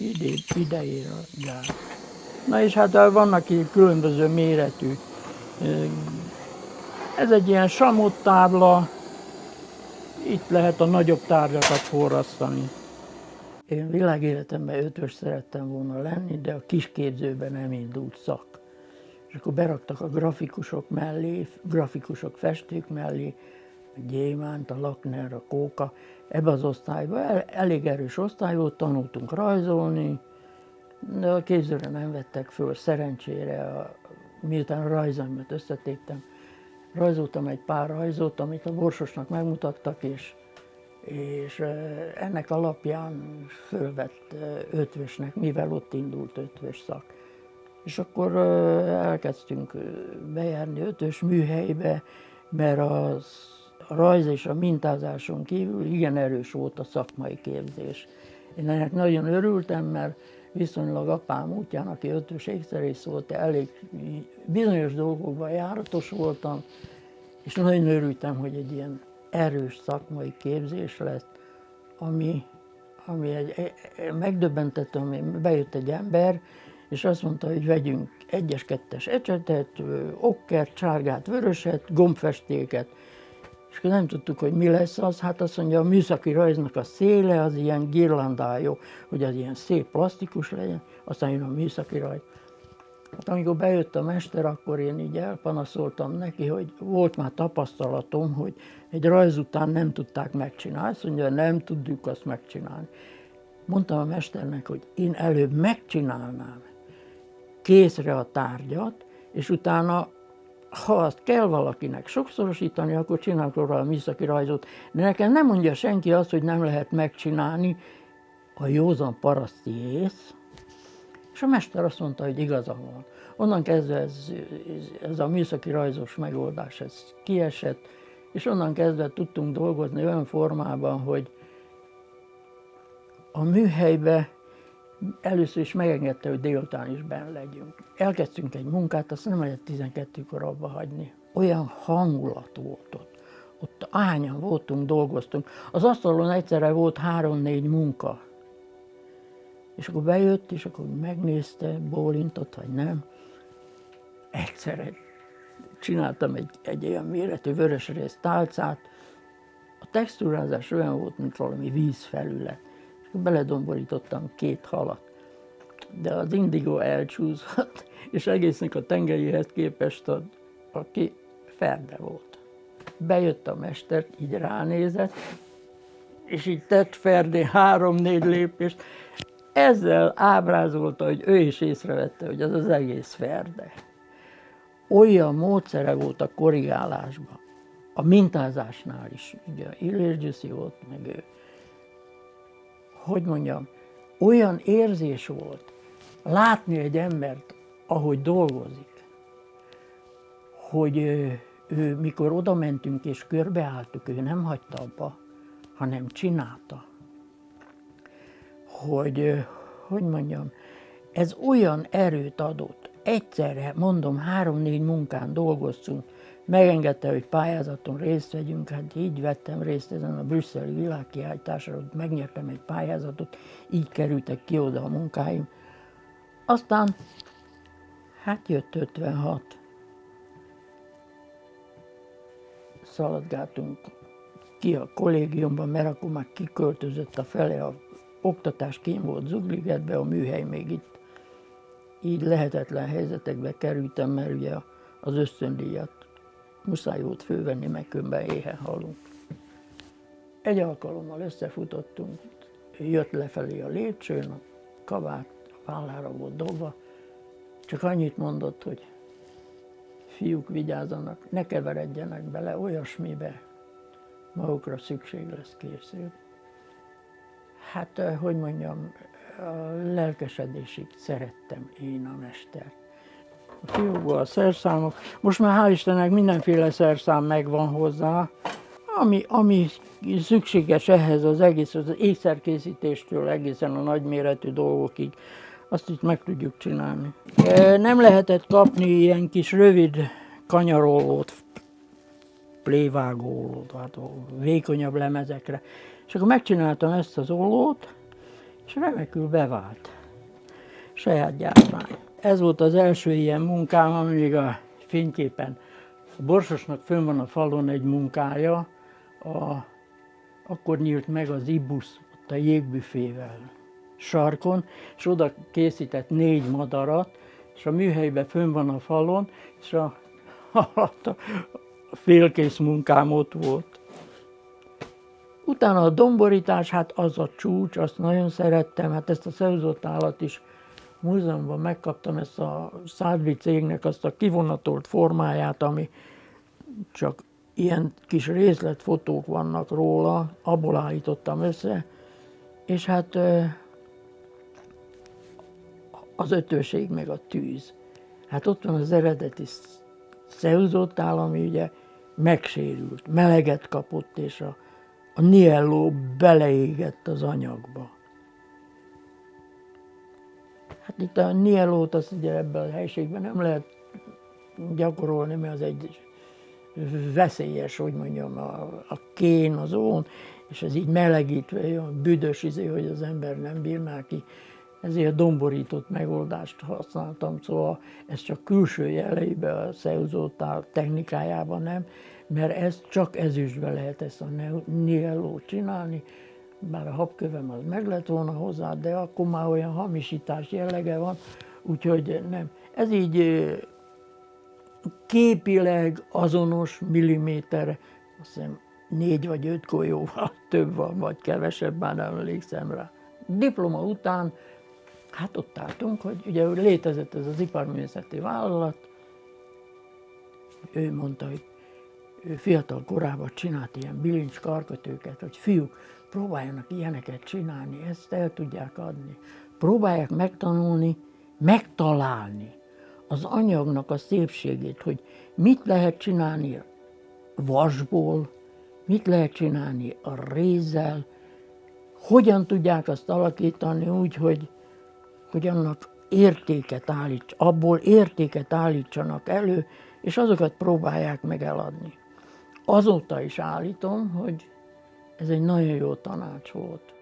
ide, idejére gyár. Na és hát vannak így különböző méretű. Ez egy ilyen samottábla, itt lehet a nagyobb tárgyakat forrasztani. Én világéletemben ötös szerettem volna lenni, de a kisképzőben nem indult szak. És akkor beraktak a grafikusok mellé, grafikusok festők mellé, Gyémánt, a Lakner, a Kóka. Ebbe az osztályba el, elég erős osztály volt, tanultunk rajzolni, de a képzőre nem vettek föl, szerencsére, a, miután a rajzaimat összetéptem, rajzoltam egy pár rajzot, amit a Borsosnak megmutattak, és, és ennek alapján fölvett ötvösnek, mivel ott indult ötvös szak. És akkor elkezdtünk bejárni ötös műhelybe, mert az, rajz és a mintázáson kívül igen erős volt a szakmai képzés. Én ennek nagyon örültem, mert viszonylag apám útján, aki ötös ékszerész volt, elég bizonyos dolgokban járatos voltam, és nagyon örültem, hogy egy ilyen erős szakmai képzés lesz, ami, ami egy, megdöbbentett, ami bejött egy ember, és azt mondta, hogy vegyünk egyes, kettes ecsetet, okkert, sárgát, vöröset, gombfestéket, és akkor nem tudtuk, hogy mi lesz az, hát azt mondja, a műszaki rajznak a széle az ilyen girlandájú, hogy az ilyen szép plastikus legyen, aztán jön a műszaki rajz. Hát amikor bejött a mester, akkor én így elpanaszoltam neki, hogy volt már tapasztalatom, hogy egy rajz után nem tudták megcsinálni. Azt mondja, nem tudjuk azt megcsinálni. Mondtam a mesternek, hogy én előbb megcsinálnám készre a tárgyat, és utána ha azt kell valakinek sokszorosítani, akkor csinálok róla a műszaki rajzot. De nekem nem mondja senki azt, hogy nem lehet megcsinálni a józan paraszti ész. És a mester azt mondta, hogy igaza van. Onnan kezdve ez, ez a műszaki rajzos megoldás ez kiesett, és onnan kezdve tudtunk dolgozni olyan formában, hogy a műhelybe először is megengedte, hogy délután is benn legyünk. Elkezdtünk egy munkát, azt nem lehet 12-kor abba hagyni. Olyan hangulat volt ott. Ott ányan voltunk, dolgoztunk. Az asztalon egyszerre volt három-négy munka. És akkor bejött, és akkor megnézte, bólintott, vagy nem. Egyszerre csináltam egy, egy olyan méretű vörösrész tálcát. A textúrázás olyan volt, mint valami vízfelület beledomborítottam két halat. De az indigo elcsúszott, és egésznek a tengerihez képest a, aki ferde volt. Bejött a mester, így ránézett, és így tett Ferdé három-négy lépést, ezzel ábrázolta, hogy ő is észrevette, hogy az az egész Ferde. Olyan módszere volt a korrigálásban, a mintázásnál is, ugye Illés volt, meg ő hogy mondjam, olyan érzés volt látni egy embert, ahogy dolgozik, hogy ő, ő mikor oda mentünk és körbeálltuk, ő nem hagyta abba, hanem csinálta. Hogy, hogy mondjam, ez olyan erőt adott. Egyszerre, mondom, három-négy munkán dolgoztunk, megengedte, hogy pályázaton részt vegyünk, hát így vettem részt ezen a brüsszeli világkiállításon, megnyertem egy pályázatot, így kerültek ki oda a munkáim. Aztán, hát jött 56. Szaladgáltunk ki a kollégiumban, mert akkor már kiköltözött a fele, a oktatás kém volt Zugligetbe, a műhely még itt. Így lehetetlen helyzetekbe kerültem, mert ugye az ösztöndíjat muszáj volt fővenni, meg különben éhen halunk. Egy alkalommal összefutottunk, jött lefelé a lépcsőn, a kabát a vállára volt dobva, csak annyit mondott, hogy fiúk vigyázzanak, ne keveredjenek bele olyasmibe, magukra szükség lesz később. Hát, eh, hogy mondjam, lelkesedésig szerettem én a mestert a fiúkból a szerszámok. Most már hál' Istennek mindenféle szerszám megvan hozzá, ami, ami szükséges ehhez az egész, az ékszerkészítéstől egészen a nagyméretű dolgokig, azt itt meg tudjuk csinálni. Nem lehetett kapni ilyen kis rövid kanyarolót, plévágólót, hát vékonyabb lemezekre. És akkor megcsináltam ezt az ollót, és remekül bevált. Saját gyártmány. Ez volt az első ilyen munkám, ami még a fényképen. A Borsosnak fönn van a falon egy munkája, a, akkor nyílt meg az Ibusz, ott a jégbüfével sarkon, és oda készített négy madarat, és a műhelyben fönn van a falon, és a, a, a félkész munkám ott volt. Utána a domborítás, hát az a csúcs, azt nagyon szerettem, hát ezt a szerzott állat is múzeumban megkaptam ezt a Szádvi cégnek azt a kivonatolt formáját, ami csak ilyen kis részletfotók vannak róla, abból állítottam össze, és hát az ötöség meg a tűz. Hát ott van az eredeti szeuzottál, ami ugye megsérült, meleget kapott, és a, a nielló beleégett az anyagba. Hát itt a niellót azt ugye ebben a helységben nem lehet gyakorolni, mert az egy veszélyes, hogy mondjam, a, a kén, az ón, és ez így melegítve, olyan büdös izé, hogy az ember nem bír már ki. Ezért domborított megoldást használtam, szóval ez csak külső jeleibe a szeuzótál technikájában nem, mert ez csak ezüstbe lehet ezt a niellót csinálni, bár a habkövem az meg lett volna hozzá, de akkor már olyan hamisítás jellege van, úgyhogy nem. Ez így képileg azonos milliméter, azt hiszem négy vagy öt golyóval több van, vagy kevesebb, már nem emlékszem rá. Diploma után, hát ott álltunk, hogy ugye létezett ez az iparművészeti vállalat, ő mondta, hogy fiatal korában csinált ilyen bilincs karkötőket, hogy fiúk, próbáljanak ilyeneket csinálni, ezt el tudják adni. Próbálják megtanulni, megtalálni az anyagnak a szépségét, hogy mit lehet csinálni vasból, mit lehet csinálni a rézzel, hogyan tudják azt alakítani úgy, hogy, hogy annak értéket állíts, abból értéket állítsanak elő, és azokat próbálják meg eladni. Azóta is állítom, hogy ez egy nagyon jó tanács volt.